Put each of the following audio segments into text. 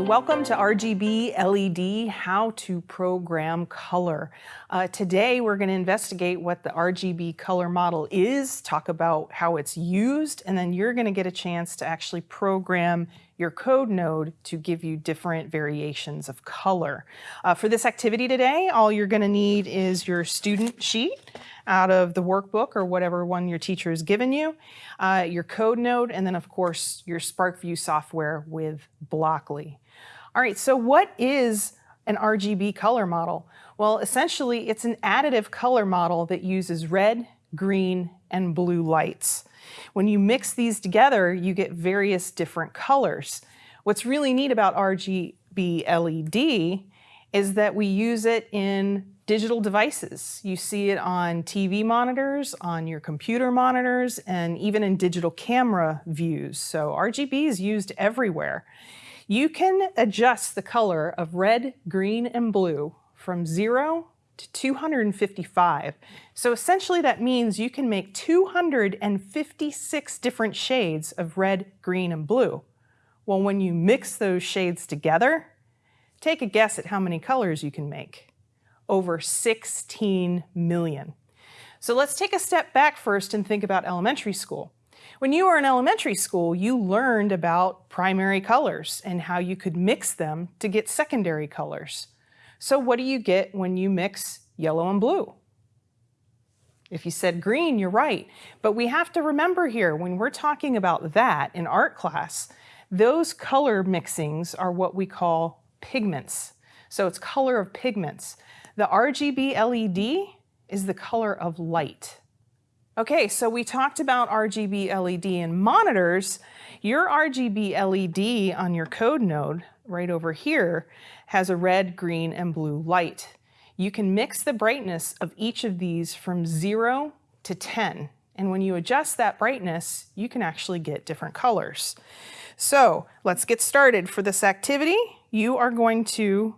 Welcome to RGB LED, how to program color. Uh, today we're going to investigate what the RGB color model is, talk about how it's used, and then you're going to get a chance to actually program your code.Node to give you different variations of color. Uh, for this activity today, all you're going to need is your student sheet out of the workbook or whatever one your teacher has given you, uh, your code node, and then of course your SPARKvue software with Blockly. All right, so what is an RGB color model? Well, essentially it's an additive color model that uses red, green, and blue lights. When you mix these together, you get various different colors. What's really neat about RGB LED is that we use it in digital devices. You see it on TV monitors, on your computer monitors, and even in digital camera views. So RGB is used everywhere. You can adjust the color of red, green, and blue from zero to 255. So essentially that means you can make 256 different shades of red, green, and blue. Well, when you mix those shades together, take a guess at how many colors you can make over 16 million. So let's take a step back first and think about elementary school. When you were in elementary school, you learned about primary colors and how you could mix them to get secondary colors. So what do you get when you mix yellow and blue? If you said green, you're right. But we have to remember here, when we're talking about that in art class, those color mixings are what we call pigments. So it's color of pigments. The RGB LED is the color of light. Okay, so we talked about RGB LED in monitors. Your RGB LED on your code.Node right over here has a red, green, and blue light. You can mix the brightness of each of these from zero to 10. And when you adjust that brightness, you can actually get different colors. So let's get started. For this activity, you are going to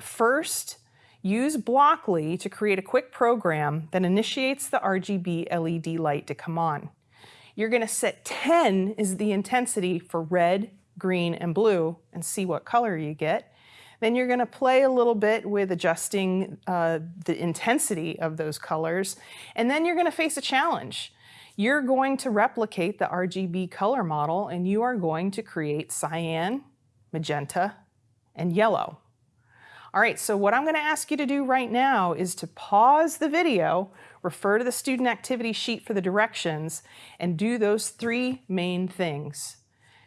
first Use Blockly to create a quick program that initiates the RGB LED light to come on. You're going to set 10 is the intensity for red, green, and blue and see what color you get. Then you're going to play a little bit with adjusting uh, the intensity of those colors. And then you're going to face a challenge. You're going to replicate the RGB color model and you are going to create cyan, magenta, and yellow. All right, so what I'm gonna ask you to do right now is to pause the video, refer to the student activity sheet for the directions, and do those three main things.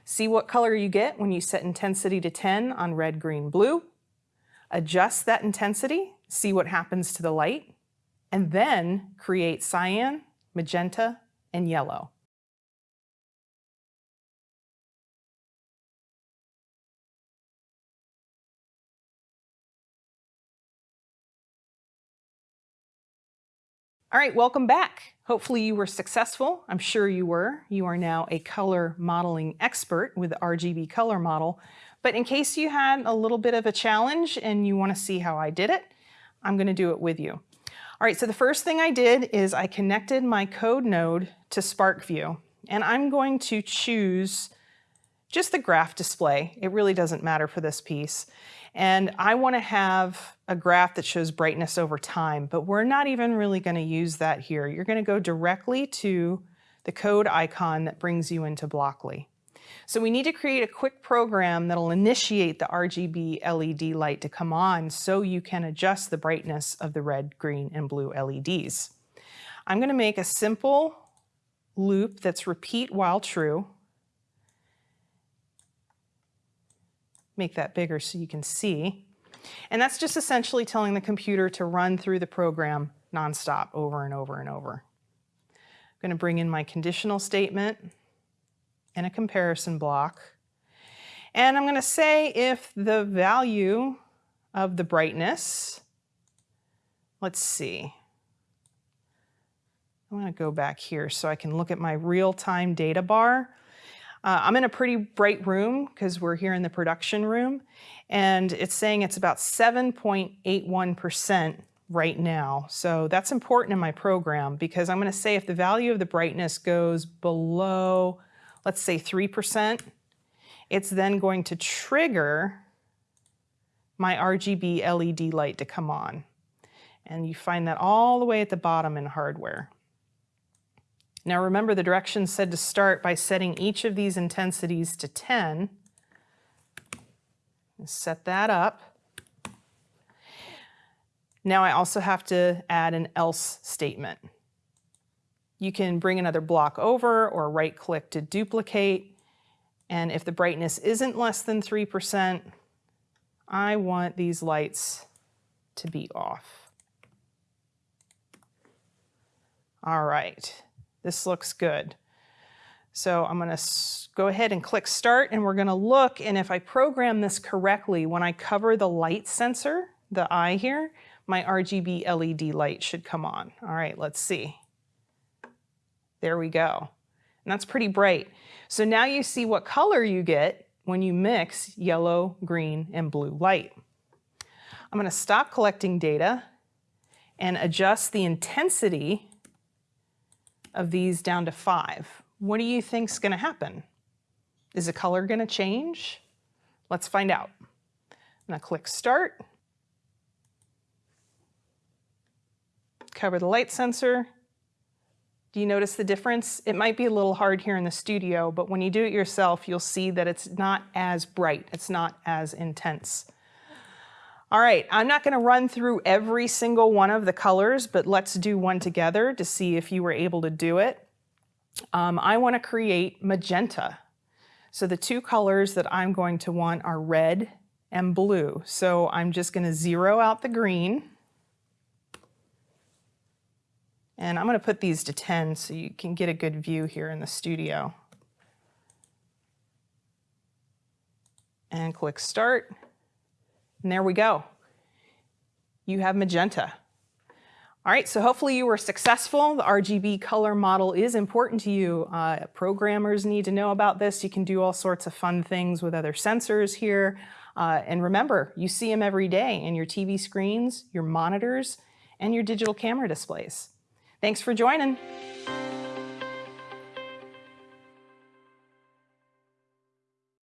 See what color you get when you set intensity to 10 on red, green, blue. Adjust that intensity, see what happens to the light, and then create cyan, magenta, and yellow. All right, welcome back. Hopefully you were successful. I'm sure you were. You are now a color modeling expert with the RGB color model. But in case you had a little bit of a challenge and you want to see how I did it, I'm going to do it with you. All right, so the first thing I did is I connected my code.Node to SPARKvue. And I'm going to choose just the graph display. It really doesn't matter for this piece. And I want to have a graph that shows brightness over time, but we're not even really going to use that here. You're going to go directly to the code icon that brings you into Blockly. So we need to create a quick program that'll initiate the RGB LED light to come on so you can adjust the brightness of the red, green, and blue LEDs. I'm going to make a simple loop that's repeat while true. make that bigger so you can see. And that's just essentially telling the computer to run through the program nonstop over and over and over. I'm going to bring in my conditional statement and a comparison block. And I'm going to say if the value of the brightness, let's see, I'm going to go back here so I can look at my real-time data bar. Uh, I'm in a pretty bright room because we're here in the production room, and it's saying it's about 7.81% right now. So that's important in my program because I'm going to say if the value of the brightness goes below, let's say 3%, it's then going to trigger my RGB LED light to come on. And you find that all the way at the bottom in hardware. Now remember the directions said to start by setting each of these intensities to 10. Set that up. Now I also have to add an else statement. You can bring another block over or right click to duplicate. And if the brightness isn't less than 3%, I want these lights to be off. All right, this looks good. So I'm gonna go ahead and click start and we're gonna look and if I program this correctly, when I cover the light sensor, the eye here, my RGB LED light should come on. All right, let's see. There we go. And that's pretty bright. So now you see what color you get when you mix yellow, green, and blue light. I'm gonna stop collecting data and adjust the intensity of these down to five. What do you think is gonna happen? Is the color gonna change? Let's find out. I'm gonna click start, cover the light sensor, do you notice the difference? It might be a little hard here in the studio, but when you do it yourself, you'll see that it's not as bright. It's not as intense. All right, I'm not gonna run through every single one of the colors, but let's do one together to see if you were able to do it. Um, I wanna create magenta. So the two colors that I'm going to want are red and blue. So I'm just gonna zero out the green and I'm going to put these to 10 so you can get a good view here in the studio. And click Start. And there we go. You have magenta. All right, so hopefully you were successful. The RGB color model is important to you. Uh, programmers need to know about this. You can do all sorts of fun things with other sensors here. Uh, and remember, you see them every day in your TV screens, your monitors, and your digital camera displays. Thanks for joining.